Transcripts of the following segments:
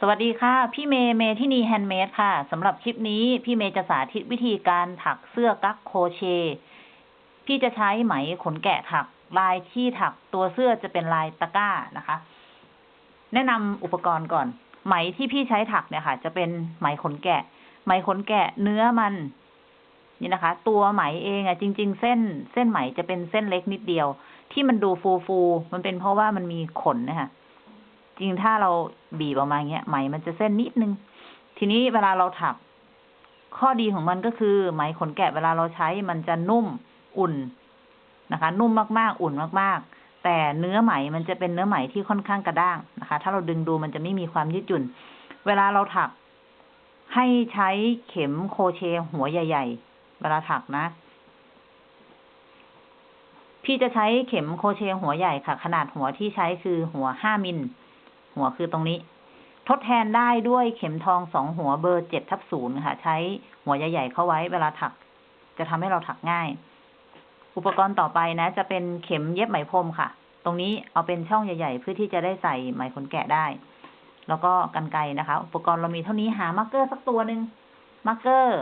สวัสดีค่ะ พี่เมย์เมทินีแฮนด์เมดค่ะสำหรับคลิปนี้พี่เมย์จะสาธิตวิธีการถักเสื้อกั๊กโครเชต์ พี่จะใช้ไหมขนแกะถัก ลายที่ถักตัวเสื้อจะเป็นลายตะกร้านะคะ แนะนำอุปกรณ์ก่อน ไหมที่พี่ใช้ถักเนี่ยค่ะ จะเป็นไหมขนแกะ ไหมขนแกะเนื้อมัน นี่นะคะ ตัวไหมเองอะจริง ๆ เส้นเส้นไหมจะเป็นเส้นเล็กนิดเดียว ที่มันดูฟูฟูๆมันเป็นเพราะว่ามันมีขนนะคะ จริงถ้าเราบีบออกมาอย่างเงี้ยไหมมันจะเส้นนิดนึง ทีนี้เวลาเราถัก ข้อดีของมันก็คือ ไหมขนแกะเวลาเราใช้มันจะนุ่มอุ่นนะคะ นุ่มมากๆ อุ่นมากๆ แต่เนื้อไหมมันจะเป็นเนื้อไหมที่ค่อนข้างกระด้างนะคะ ถ้าเราดึงดูมันจะไม่มีความยืดหยุ่น เวลาเราถัก ให้ใช้เข็มโครเชต์หัวใหญ่ ๆ เวลาถักนะพี่จะใช้เข็มโครเชต์หัวใหญ่ค่ะ ขนาดหัวที่ใช้คือหัวห้ามิล หัวคือตรงนี้ ทดแทนได้ด้วยเข็มทองสองหัวเบอร์เจ็ดทับศูนย์ค่ะ ใช้หัวใหญ่ๆเข้าไว้เวลาถัก จะทำให้เราถักง่าย อุปกรณ์ต่อไปนะ จะเป็นเข็มเย็บไหมพรมค่ะ ตรงนี้เอาเป็นช่องใหญ่ ๆ เพื่อที่จะได้ใส่ไหมขนแกะได้ แล้วก็กรรไกรนะคะ อุปกรณ์เรามีเท่านี้หา marker สักตัวหนึ่ง marker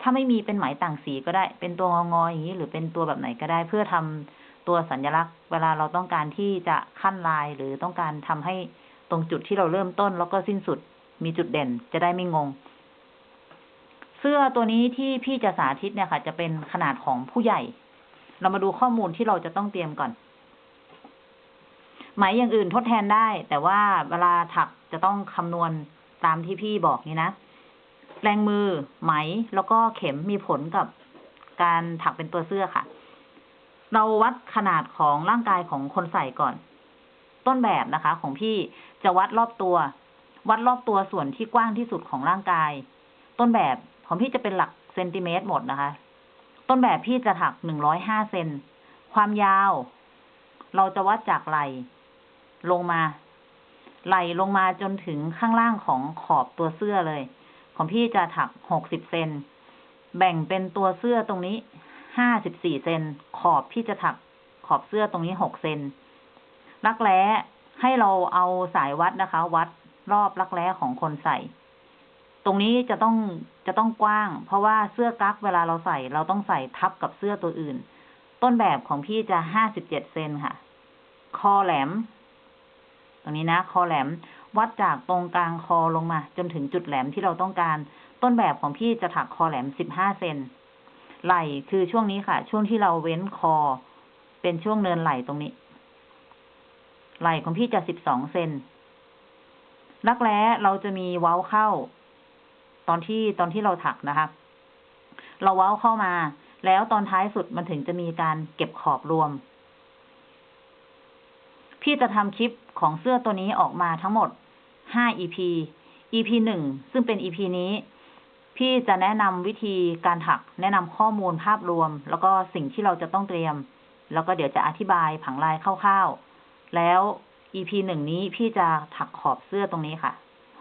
ถ้าไม่มีเป็นไหมต่างสีก็ได้ เป็นตัวงอๆอย่างนี้ หรือเป็นตัวแบบไหนก็ได้เพื่อทำตัวสัญลักษณ์ เวลาเราต้องการที่จะขั้นลายหรือต้องการทำให้ ตรงจุดที่เราเริ่มต้นแล้วก็สิ้นสุด มีจุดเด่นจะได้ไม่งง เสื้อตัวนี้ที่พี่จะสาธิตเนี่ยค่ะ จะเป็นขนาดของผู้ใหญ่ เรามาดูข้อมูลที่เราจะต้องเตรียมก่อนไหมอย่างอื่นทดแทนได้ แต่ว่าเวลาถักจะต้องคำนวณตามที่พี่บอกนี่นะแรงมือไหมแล้วก็เข็มมีผลกับการถักเป็นตัวเสื้อค่ะ เราวัดขนาดของร่างกายของคนใส่ก่อน ต้นแบบนะคะของพี่จะวัดรอบตัว วัดรอบตัวส่วนที่กว้างที่สุดของร่างกาย ต้นแบบของพี่จะเป็นหลักเซนติเมตรหมดนะคะ ต้นแบบพี่จะถักหนึ่งร้อยห้าเซนความยาว เราจะวัดจากไหลลงมา ไหลลงมาจนถึงข้างล่างของขอบตัวเสื้อเลย ของพี่จะถักหกสิบเซนแบ่งเป็นตัวเสื้อตรงนี้ห้าสิบสี่เซนขอบพี่จะถักขอบเสื้อตรงนี้หกเซน รักแร้ให้เราเอาสายวัดนะคะ วัดรอบรักแร้ของคนใส่ ตรงนี้จะต้องจะต้องกว้าง เพราะว่าเสื้อกั๊กเวลาเราใส่ เราต้องใส่ทับกับเสื้อตัวอื่น ต้นแบบของพี่จะห้าสิบเจ็ดเซนค่ะ คอแหลม ตรงนี้นะ คอแหลมวัดจากตรงกลางคอลงมา จนถึงจุดแหลมที่เราต้องการ ต้นแบบของพี่จะถักคอแหลมสิบห้าเซนไหล่คือช่วงนี้ค่ะ ช่วงที่เราเว้นคอ เป็นช่วงเนินไหล่ตรงนี้ ไหล่ของพี่จะสิบสองเซนรักแร้เราจะมีเว้าเข้า ตอนที่ตอนที่เราถักนะคะ เราเว้าเข้ามา แล้วตอนท้ายสุดมันถึงจะมีการเก็บขอบรวม พี่จะทำคลิปของเสื้อตัวนี้ออกมาทั้งหมด5 EP EP หนึ่งซึ่งเป็น EP นี้พี่จะแนะนำวิธีการถัก แนะนำข้อมูลภาพรวม แล้วก็สิ่งที่เราจะต้องเตรียม แล้วก็เดี๋ยวจะอธิบายผังลายคร่าวๆ แล้ว EP หนึ่งนี้พี่จะถักขอบเสื้อตรงนี้ค่ะ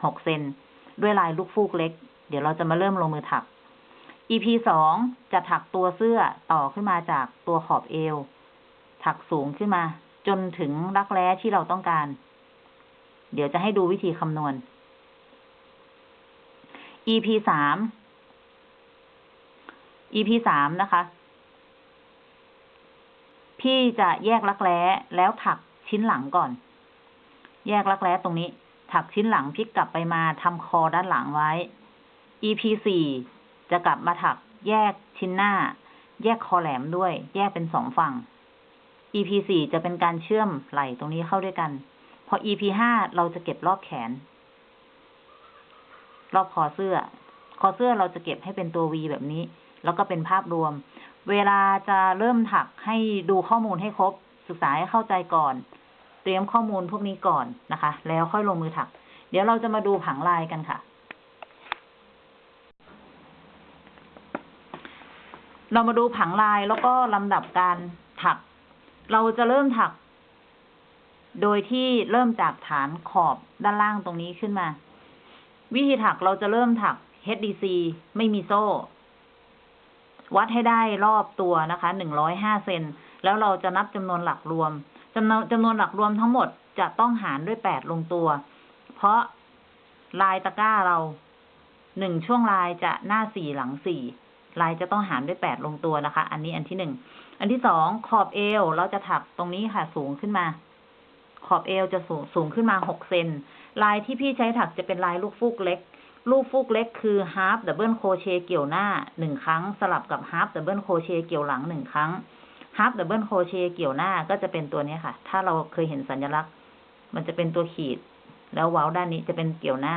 หกเซนด้วยลายลูกฟูกเล็ก เดี๋ยวเราจะมาเริ่มลงมือถัก EP สองจะถักตัวเสื้อต่อขึ้นมาจากตัวขอบเอว ถักสูงขึ้นมา จนถึงรักแร้ที่เราต้องการ เดี๋ยวจะให้ดูวิธีคำนวณ EP สาม EP สามนะคะ พี่จะแยกรักแร้แล้วถัก ชิ้นหลังก่อน แยกรักแร้ตรงนี้ ถักชิ้นหลังพลิกกลับไปมาทำคอด้านหลังไว้ EP สี่จะกลับมาถักแยกชิ้นหน้า แยกคอแหลมด้วย แยกเป็นสองฝั่ง EP สี่จะเป็นการเชื่อมไหล่ตรงนี้เข้าด้วยกัน พอ EP ห้าเราจะเก็บรอบแขน รอบคอเสื้อ คอเสื้อเราจะเก็บให้เป็นตัว V แบบนี้ แล้วก็เป็นภาพรวม เวลาจะเริ่มถักให้ดูข้อมูลให้ครบ ศึกษาให้เข้าใจก่อน รียมข้อมูลพวกนี้ก่อนนะคะ แล้วค่อยลงมือถัก เดี๋ยวเราจะมาดูผังลายกันค่ะ เรามาดูผังลายแล้วก็ลำดับการถัก เราจะเริ่มถัก โดยที่เริ่มจากฐานขอบด้านล่างตรงนี้ขึ้นมา วิธีถักเราจะเริ่มถัก HDC ไม่มีโซ่ วัดให้ได้รอบตัวนะคะหนึ่งร้อยห้าเซนแล้วเราจะนับจำนวนหลักรวมำนวนจำนวนหลักรวมทั้งหมดจะต้องหารด้วยแปดลงตัว เพราะลายตะกร้าเราหนึ่งช่วงลายจะหน้าสี่หลังสี่ลายจะต้องหารด้วยแปดลงตัวนะคะ อันนี้อันที่หนึ่ง อันที่สองขอบเอวเราจะถักตรงนี้ค่ะสูงขึ้นมา ขอบเอวจะสูงสูงขึ้นมาหกเซน ลายที่พี่ใช้ถักจะเป็นลายลูกฟูกเล็ก ลูกฟูกเล็กคือ half double crochet เกี่ยวหน้าหนึ่งครั้ง สลับกับ half double crochet เกี่ยวหลังหนึ่งครั้ง half double crochet เกี่ยวหน้าก็จะเป็นตัวนี้ค่ะ ถ้าเราเคยเห็นสัญลักษณ์ มันจะเป็นตัวขีด แล้วเว้าด้านนี้จะเป็นเกี่ยวหน้า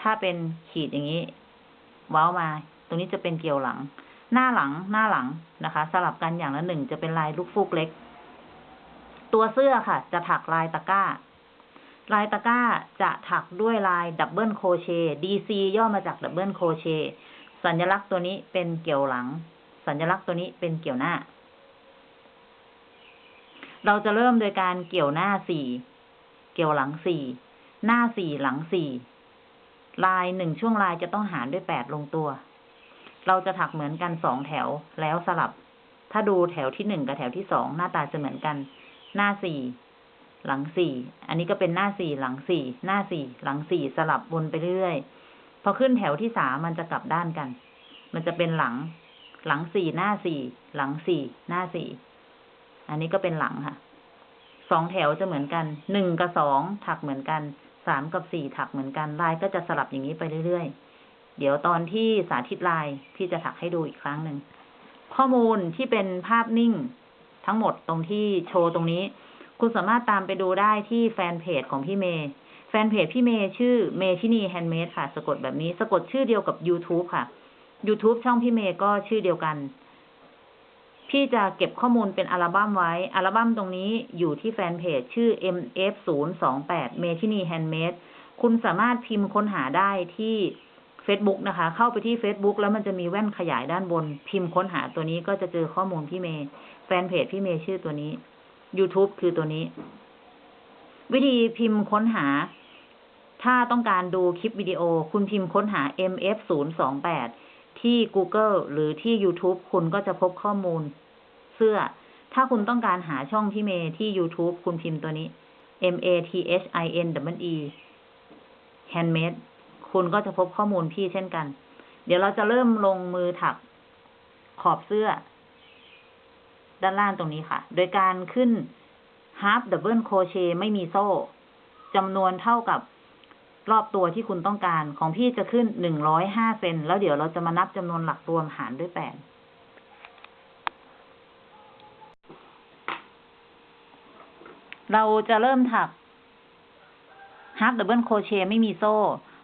ถ้าเป็นขีดอย่างนี้ เว้ามา ตรงนี้จะเป็นเกี่ยวหลัง หน้าหลังหน้าหลังนะคะ สลับกันอย่างละหนึ่งจะเป็นลายลูกฟูกเล็ก ตัวเสื้อค่ะ จะถักลายตะกร้า ลายตะกร้าจะถักด้วยลายดับเบิลโคเช DC ย่อมาจาก double crochet สัญลักษณ์ตัวนี้เป็นเกี่ยวหลัง สัญลักษณ์ตัวนี้เป็นเกี่ยวหน้า เราจะเริ่มโดยการเกี่ยวหน้าสี่ เกี่ยวหลังสี่ หน้าสี่หลังสี่ ลายหนึ่งช่วงลายจะต้องหารด้วยแปดลงตัว เราจะถักเหมือนกันสองแถวแล้วสลับ ถ้าดูแถวที่หนึ่งกับแถวที่สองหน้าตาจะเหมือนกัน หน้าสี่หลังสี่ อันนี้ก็เป็นหน้าสี่หลังสี่ หน้าสี่หลังสี่สลับวนไปเรื่อยๆ พอขึ้นแถวที่สามมันจะกลับด้านกัน มันจะเป็นหลัง หลังสี่หน้าสี่ หลังสี่หน้าสี่ อันนี้ก็เป็นหลังค่ะ สองแถวจะเหมือนกัน หนึ่งกับสองถักเหมือนกัน สามกับสี่ถักเหมือนกัน ลายก็จะสลับอย่างนี้ไปเรื่อยๆ เดี๋ยวตอนที่สาธิตลายพี่จะถักให้ดูอีกครั้งหนึ่ง ข้อมูลที่เป็นภาพนิ่งทั้งหมดตรงที่โชว์ตรงนี้ คุณสามารถตามไปดูได้ที่แฟนเพจของพี่เมย์แฟนเพจพี่เมย์ชื่อเมทินีแฮนด์เมดค่ะ สะกดแบบนี้ สะกดชื่อเดียวกับ YouTube ค่ะ YouTube ช่องพี่เมย์ก็ชื่อเดียวกัน พี่จะเก็บข้อมูลเป็นอัลบั้มไว้ อัลบั้มตรงนี้อยู่ที่แฟนเพจชื่อ mf028 เมทินีแฮนด์เมดคุณสามารถพิมพ์ค้นหาได้ที่ Facebook นะคะ เข้าไปที่ Facebook แล้วมันจะมีแว่นขยายด้านบน พิมพ์ค้นหาตัวนี้ก็จะเจอข้อมูลพี่เมย์แฟนเพจพี่เมย์ชื่อตัวนี้ YouTube คือตัวนี้ วิธีพิมพ์ค้นหา ถ้าต้องการดูคลิปวิดีโอ คุณพิมพ์ค้นหา mf028 ที่ Google หรือที่ YouTube คุณก็จะพบข้อมูล เสื้อ ถ้าคุณต้องการหาช่องพี่เมย์ที่ YouTube คุณพิมพ์ตัวนี้ m a t h i n w e handmade คุณก็จะพบข้อมูลพี่เช่นกัน เดี๋ยวเราจะเริ่มลงมือถักขอบเสื้อ ด้านล่างตรงนี้ค่ะ โดยการขึ้น half double crochet ไม่มีโซ่จำนวนเท่ากับ รอบตัวที่คุณต้องการของพี่จะขึ้นหนึ่งร้อยห้าเซนแล้วเดี๋ยวเราจะมานับจำนวนหลักรวมหารด้วยแปดเราจะเริ่มถัก half double crochet ไม่มีโซ่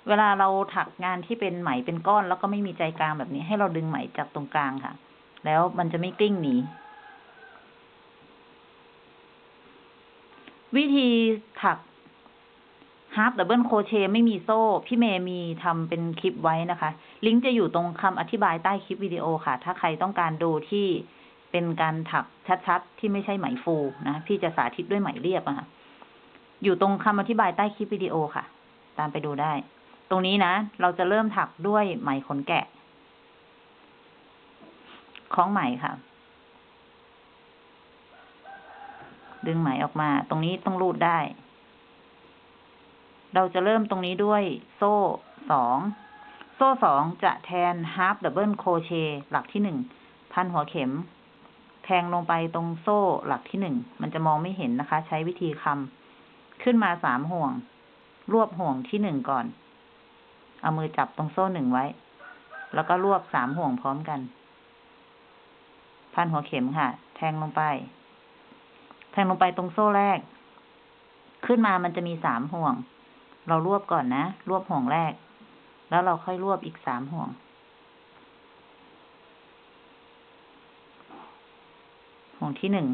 เวลาเราถักงานที่เป็นไหมเป็นก้อน แล้วก็ไม่มีใจกลางแบบนี้ ให้เราดึงไหมจากตรงกลางค่ะ แล้วมันจะไม่กลิ้งหนีวิธีถัก half double crochet ไม่มีโซ่ พี่เมย์มีทำเป็นคลิปไว้นะคะ ลิงก์จะอยู่ตรงคำอธิบายใต้คลิปวิดีโอค่ะ ถ้าใครต้องการดูที่เป็นการถักชัดๆ ที่ไม่ใช่ไหมฟูนะ พี่จะสาธิตด้วยไหมเรียบอะค่ะ อยู่ตรงคำอธิบายใต้คลิปวิดีโอค่ะ ตามไปดูได้ ตรงนี้นะ เราจะเริ่มถักด้วยไหมขนแกะคล้องไหมค่ะ ดึงไหมออกมา ตรงนี้ต้องรูดได้ เราจะเริ่มตรงนี้ด้วยโซ่สองโซ่สองจะแทน half double crochet หลักที่หนึ่งพันหัวเข็ม แทงลงไปตรงโซ่หลักที่หนึ่งมันจะมองไม่เห็นนะคะ ใช้วิธีคำขึ้นมาสามห่วง รวบห่วงที่หนึ่งก่อน เอามือจับตรงโซ่หนึ่งไว้ แล้วก็รวบสามห่วงพร้อมกัน พันหัวเข็มค่ะ แทงลงไป แทงลงไปตรงโซ่แรก ขึ้นมามันจะมีสามห่วง เรารวบก่อนนะ รวบห่วงแรก แล้วเราค่อยรวบอีกสามห่วง ห่วงที่หนึ่ง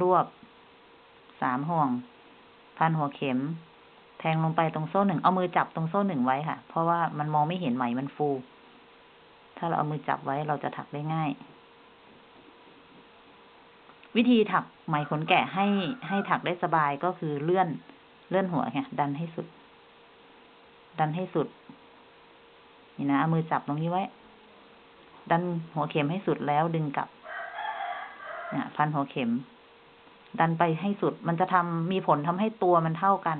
รวบ สามห่วง พันหัวเข็ม แทงลงไปตรงโซ่หนึ่ง เอามือจับตรงโซ่หนึ่งไว้ค่ะ เพราะว่ามันมองไม่เห็นไหมมันฟู ถ้าเราเอามือจับไว้เราจะถักได้ง่ายวิธีถักไหมขนแกะให้ให้ถักได้สบายก็คือเลื่อน เลื่อนหัวไงดันให้สุด ดันให้สุด นี่นะเอามือจับตรงนี้ไว้ ดันหัวเข็มให้สุดแล้วดึงกลับเนี่ยพันหัวเข็ม ดันไปให้สุด มันจะทำมีผลทำให้ตัวมันเท่ากัน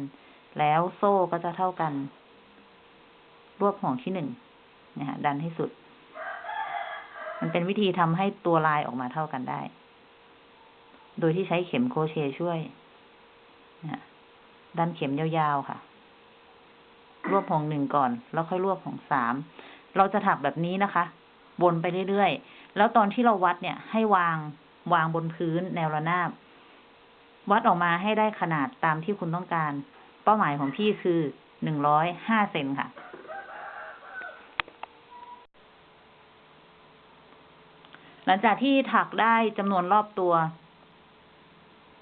แล้วโซ่ก็จะเท่ากัน รวบห่วงที่หนึ่งนะฮะดันให้สุด มันเป็นวิธีทำให้ตัวลายออกมาเท่ากันได้ โดยที่ใช้เข็มโคเชช่วย ดันเข็มยาวๆค่ะ รวบห่วงหนึ่งก่อน แล้วค่อยรวบห่วงสาม เราจะถักแบบนี้นะคะ วนไปเรื่อยๆ แล้วตอนที่เราวัดเนี่ย ให้วางวางบนพื้นแนวระนาบ วัดออกมาให้ได้ขนาดตามที่คุณต้องการ เป้าหมายของพี่คือหนึ่งร้อยห้าเซนค่ะหลังจากที่ถักได้จำนวนรอบตัว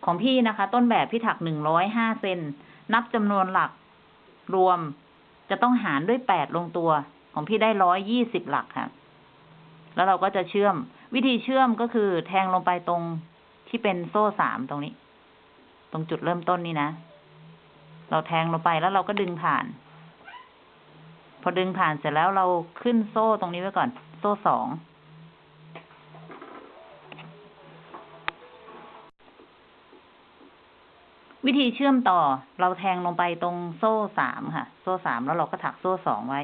ของพี่นะคะ ต้นแบบพี่ถักหนึ่งร้อยห้าเซนนับจำนวนหลักรวมจะต้องหารด้วยแปดลงตัว ของพี่ได้ร้อยยี่สิบหลักค่ะ แล้วเราก็จะเชื่อม วิธีเชื่อมก็คือแทงลงไปตรงที่เป็นโซ่สามตรงนี้ ตรงจุดเริ่มต้นนี่นะ เราแทงลงไปแล้วเราก็ดึงผ่าน พอดึงผ่านเสร็จแล้วเราขึ้นโซ่ตรงนี้ไว้ก่อน โซ่สอง วิธีเชื่อมต่อเราแทงลงไปตรงโซ่สามค่ะ โซ่สามแล้วเราก็ถักโซ่สองไว้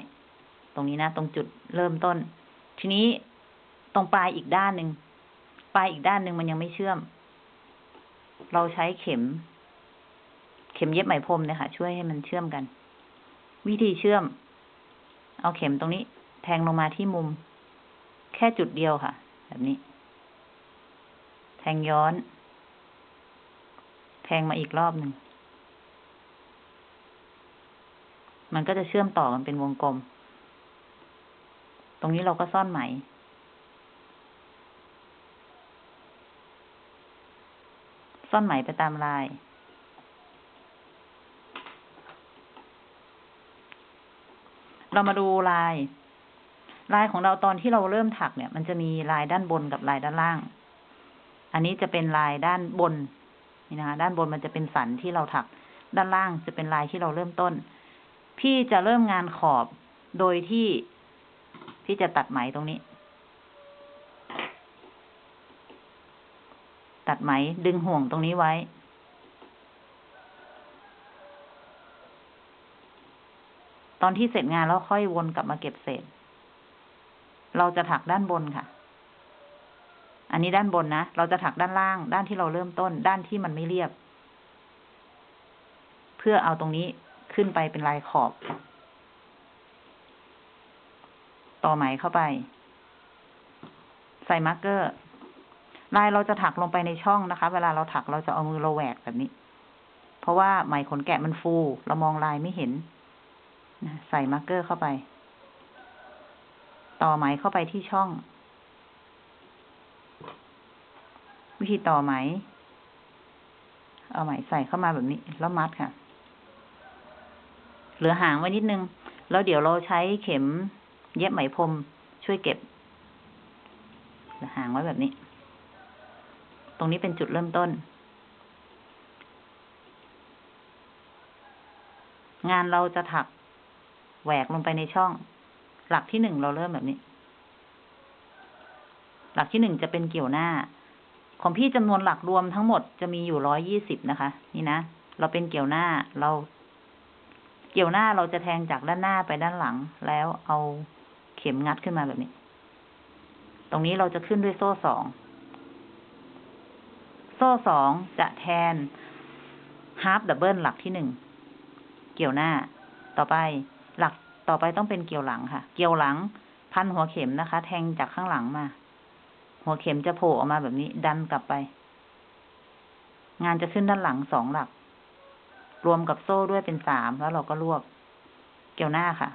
ตรงนี้นะ ตรงจุดเริ่มต้น ทีนี้ตรงปลายอีกด้านหนึ่งปลายอีกด้านหนึ่งมันยังไม่เชื่อม เราใช้เข็ม เข็มเย็บไหมพรมเนี่ยค่ะ ช่วยให้มันเชื่อมกัน วิธีเชื่อม เอาเข็มตรงนี้ แทงลงมาที่มุม แค่จุดเดียวค่ะ แบบนี้ แทงย้อน งมาอีกรอบหนึ่ง มันก็จะเชื่อมต่อกันเป็นวงกลม ตรงนี้เราก็ซ่อนไหม ซ่อนไหมไปตามลายเรามาดูลาย ลายของเราตอนที่เราเริ่มถักเนี่ย มันจะมีลายด้านบนกับลายด้านล่าง อันนี้จะเป็นลายด้านบน นี่นะคะ ด้านบนมันจะเป็นสันที่เราถัก ด้านล่างจะเป็นลายที่เราเริ่มต้น พี่จะเริ่มงานขอบโดยที่พี่จะตัดไหมตรงนี้ ตัดไหมดึงห่วงตรงนี้ไว้ ตอนที่เสร็จงานแล้วค่อยวนกลับมาเก็บเศษ เราจะถักด้านบนค่ะ อันนี้ด้านบนนะ เราจะถักด้านล่าง ด้านที่เราเริ่มต้น ด้านที่มันไม่เรียบ เพื่อเอาตรงนี้ขึ้นไปเป็นลายขอบ ต่อไหมเข้าไป ใส่ marker ลายเราจะถักลงไปในช่องนะคะ เวลาเราถักเราจะเอามือเราแหวกแบบนี้ เพราะว่าไหมขนแกะมันฟู เรามองลายไม่เห็น ใส่ marker เข้าไป ต่อไหมเข้าไปที่ช่อง วิ ธีต่อไหม เอาไหมใส่เข้ามาแบบนี้ แล้วมัดค่ะ เหลือหางไว้นิดนึง แล้วเดี๋ยวเราใช้เข็มเย็บไหมพรมช่วยเก็บเหลือหางไว้แบบนี้ ตรงนี้เป็นจุดเริ่มต้น งานเราจะถักแหวกลงไปในช่อง หลักที่หนึ่งเราเริ่มแบบนี้ หลักที่หนึ่งจะเป็นเกี่ยวหน้า ของพี่จำนวนหลักรวมทั้งหมดจะมีอยู่ร้อยยี่สิบนะคะ นี่นะ เราเป็นเกี่ยวหน้าเรา เกี่ยวหน้าเราจะแทงจากด้านหน้าไปด้านหลัง แล้วเอาเข็มงัดขึ้นมาแบบนี้ ตรงนี้เราจะขึ้นด้วยโซ่สอง โซ่สองจะแทนฮาร์ปดับเบิลหลักที่หนึ่ง เกี่ยวหน้า ต่อไปหลักต่อไปต้องเป็นเกี่ยวหลังค่ะ เกี่ยวหลัง พันหัวเข็มนะคะ แทงจากข้างหลังมา หัวเข็มจะโผล่ออกมาแบบนี้ ดันกลับไป งานจะขึ้นด้านหลังสองหลัก รวมกับโซ่ด้วยเป็นสามแล้วเราก็รวบ เกี่ยวหน้าค่ะ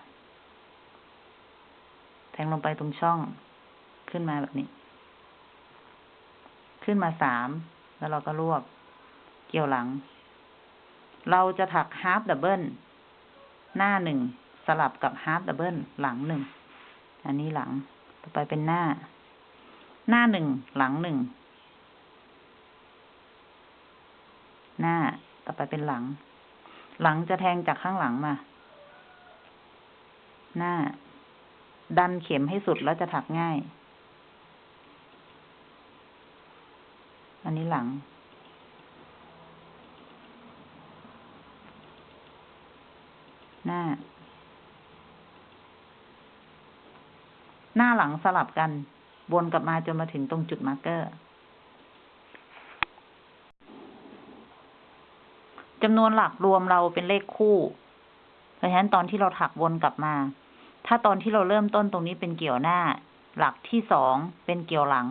แทงลงไปตรงช่อง ขึ้นมาแบบนี้ ขึ้นมาสามแล้วเราก็รวบ เกี่ยวหลัง เราจะถัก half double หน้าหนึ่งสลับกับ half doubleหลังหนึ่งอันนี้หลัง ต่อไปเป็นหน้า หน้าหนึ่งหลังหนึ่งหน้าต่อไปเป็นหลัง หลังจะแทงจากข้างหลังมา หน้า ดันเข็มให้สุดแล้วจะถักง่าย อันนี้หลัง หน้า หน้าหลังสลับกัน วนกลับมาจนมาถึงตรงจุด marker จำนวนหลักรวมเราเป็นเลขคู่ เพราะฉะนั้นตอนที่เราถักวนกลับมา ถ้าตอนที่เราเริ่มต้นตรงนี้เป็นเกี่ยวหน้า หลักที่สองเป็นเกี่ยวหลัง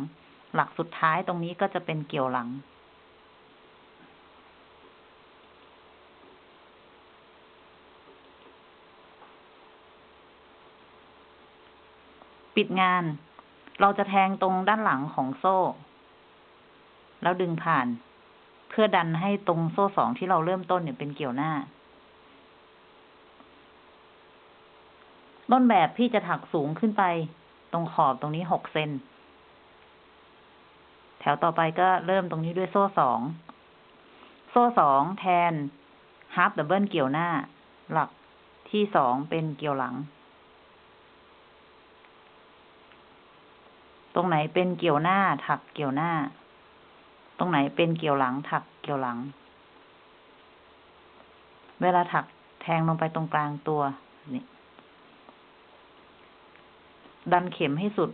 หลักสุดท้ายตรงนี้ก็จะเป็นเกี่ยวหลัง ปิดงาน เราจะแทงตรงด้านหลังของโซ่ แล้วดึงผ่าน เพื่อดันให้ตรงโซ่สองที่เราเริ่มต้นเนี่ยเป็นเกี่ยวหน้า ต้นแบบพี่จะถักสูงขึ้นไป ตรงขอบตรงนี้หกเซน แถวต่อไปก็เริ่มตรงนี้ด้วยโซ่สอง โซ่สองแทน half double เกี่ยวหน้า หลักที่สองเป็นเกี่ยวหลัง ตรงไหนเป็นเกี่ยวหน้าถักเกี่ยวหน้า ตรงไหนเป็นเกี่ยวหลัง ถักเกี่ยวหลัง เวลาถักแทงลงไปตรงกลางตัวนี่ดันเข็มให้สุด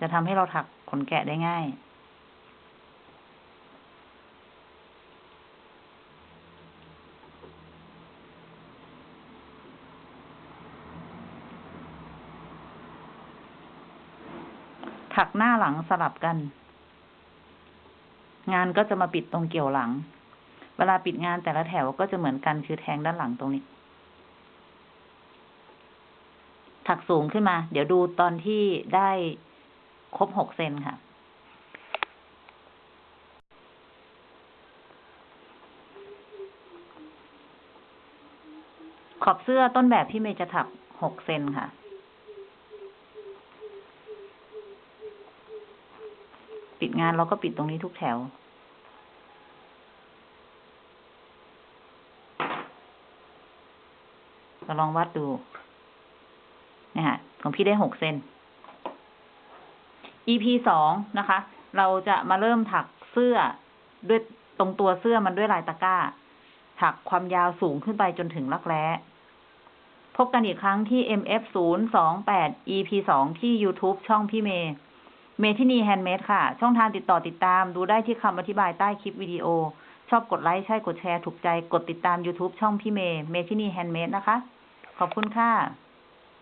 จะทำให้เราถักขนแกะได้ง่าย ถักหน้าหลังสลับกัน งานก็จะมาปิดตรงเกี่ยวหลัง เวลาปิดงานแต่ละแถวก็จะเหมือนกันคือแทงด้านหลังตรงนี้ ถักสูงขึ้นมา เดี๋ยวดูตอนที่ได้ครบหกเซนค่ะขอบเสื้อต้นแบบพี่เมย์จะถักหกเซนค่ะ ปิดงานเราก็ปิดตรงนี้ทุกแถว เราลองวัดดูนี่ค่ะของพี่ได้หกเซน EP สองนะคะ เราจะมาเริ่มถักเสื้อด้วยตรงตัวเสื้อมันด้วยลายตะกร้า ถักความยาวสูงขึ้นไปจนถึงรักแร้พบกันอีกครั้งที่ MF 0 2 8 EP สองที่ YouTube ช่องพี่เมย์ เมทินีแฮนด์เมดค่ะ ช่องทางติดต่อติดตาม ดูได้ที่คำอธิบายใต้คลิปวิดีโอ ชอบกดไลค์ ใช่กดแชร์ ถูกใจ กดติดตาม YouTube ช่องพี่เมย์เมทินีแฮนด์เมดนะคะ ขอบคุณค่ะ